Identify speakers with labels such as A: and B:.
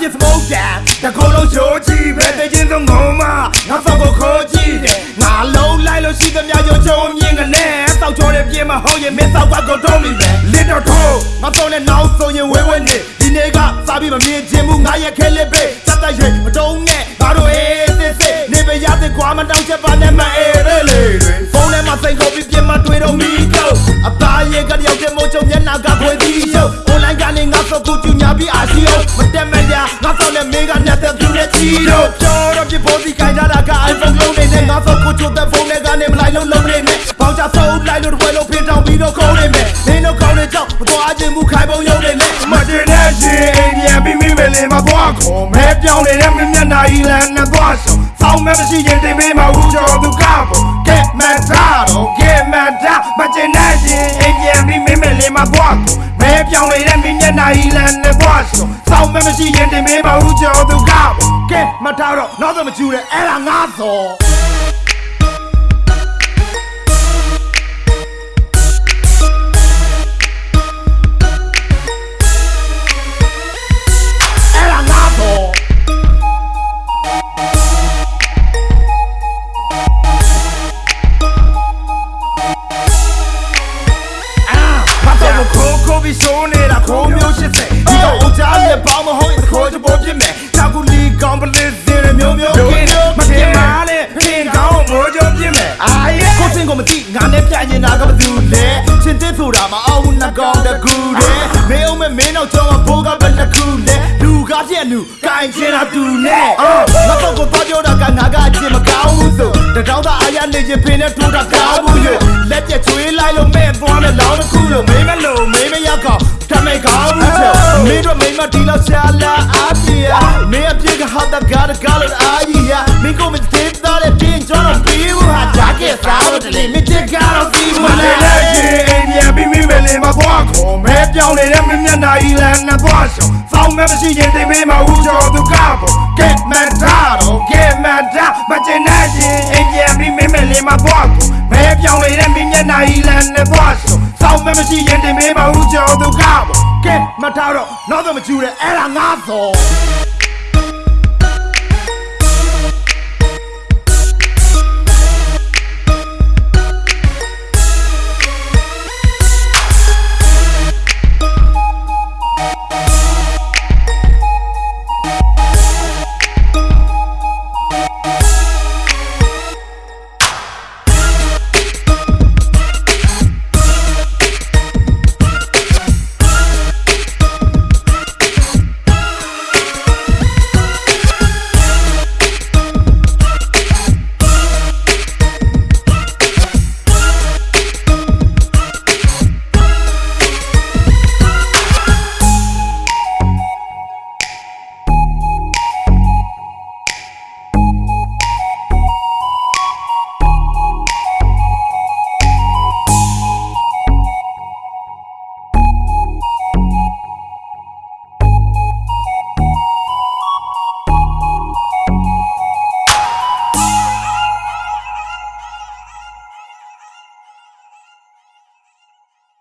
A: ဖြစ်စမုတ်တာတကူလုံးချိုးကြည့်ပဲတချင်းဆုံးငုံမငါစောက်ကိုခိုးကြည့်တယ်ငါလုံးလိုက်လို့ရှိသမျှရုံချုံမြင်ကနဲ့စောက်ချောတဲ့ပြင်းမဟုတ်ရင်မင်းစောက်ကကိုတုံးမိပဲလစ်တော့ထိုးငါတော့နဲ့နောက်ဆိုရင်ဝဲဝဲနေဒီနေ့ကစားပြီးမမြင်ချင်ဘူးငါရဲ့ခဲလေးပဲစက်တက်ရွေမတုံးနဲ့ငါတို့အေးစစ်စစ်နေပရတဲ့ကွာမတောင်းချက်ပါနဲ့မအေးရဲလေတွေဖုန်းထဲမှာစိန်ခေါ်ပြီးပြင်းမတွေ့တော့မီတော့အသားရဲ့ကတယောက်တည်းမို့ချုံမျက်နှာကခွေပြီးရုပ် online ကနေငါစောက်ကိုကျညာပြီးအာရှိယမတက်မရငါစောက်နဲ့မေကညက်တဲ့ပြူနဲ့ချီတော့ပြောတော့ပြဖို့ဒီခိုင်ကြတာက iPhone လုံးနေနဲ့ငါစောက်ကိုချိုတဲ့ဖုန်းနဲ့ကနေမလိုက်လို့လုံးနေနဲ့ပေါင်ချစောက်လိုက်လို့တစ်ပွဲလုံးဖင်ထောင်ပြီးတော့ခေါင်းနေမယ်မင်းတို့ခေါင်းနေကြောက်မတော်ခြင်းမူခိုင်ပုံရုံနေနဲ့မတင်တဲ့ရှင်အိမ်ပြန်ပြီးမိမယ်လေမသွားခေါ်မဲပြောင်းနေတဲ့မင်းမျက်နှာဤလန်နဲ့သွားဆောင်စောင်းမဲမရှိရင်တင်ပေးမှာဦးကျော်သူကပေါ့ကဲမန်တာတော့ကဲမန်တာမတင်တဲ့ရှင် အိမ်ပြန်ပြီးမိမယ်လေမသွားခေါ်မဲပြောင်းနေတဲ့မင်းမျက်နှာဤလန်နဲ့သွားဆောင်စောင်းမဲမရှိရင်တင်ပေးမှာဦးကျော်သူကပေါ့ကဲမထားတော့နောက်တော့မကျူတဲ့အဲ့ဒါငါသော ပြီးဆိုးနေတာခိုးမျိုးရှစ်ဆက်ဒီတော့ဦးကြားရဲ့ပေါင်းမဟုတ်ရင်ခိုးချပေါ်ပြစ်မယ်ချာကူလီကောင်းပလစ်စင်မျိုးမျိုးကင်းမပြင်းပါနဲ့ဖင်ကောင်းမိုးကြပြစ်မယ်အာရဲ့ကိုစင်ကိုမသိငါနဲ့ပြရင်တာကဘာသူလဲချင်းတစ်ဆိုတာမအောင်ဘူးနှကောင်တကူတယ်မင်းအောင်မမင်းတော့ကြောင်းဘိုးကဘယ်နှခုလဲလူကားပြက်လူကိုင်ချင်တာတူနဲ့အော်ငါတော့ကိုသွားပြောတာကငါကအချင်းမကောင်းဘူးဆိုတကောင်းသားအားရနေချင်းဖင်နဲ့ထိုးတာကောင်း လောက်ရှာလာအားပြရမင်းအပြစ်ကဟာတာကားကားလို့အားကြီးရမင်းကိုမသိတော့တဲ့ပြင်ကျော်တော့ပြီးဘူးဟာဂျာကက်စားလို့တလေမင်းချစ်ကတော့ပြီးမလဲအိမ်ပြန်ပြီးမိမယ်လေမသွားခေါ်မဲပြောင်းနေတဲ့မင်းမျက်နှာဤလန်နဲ့သွားရှောင်းစောင်းမဲမရှိရင်တိမ်မေးမဦးကျော်သူကပေါ့ကဲမန်တာတော့ကဲမန်တာမချင်တဲ့ရှင်အိမ်ပြန်ပြီးမိမယ်လေမသွားခေါ်မဲပြောင်းနေတဲ့မင်းမျက်နှာဤလန်နဲ့သွားရှောင်း စောင်းမဲမရှိရင်တိမ်မေးမဦးကျော်သူကပေါ့ကဲမထားတော့နောက်တော့မကျူတဲ့အဲ့ဒါငါသော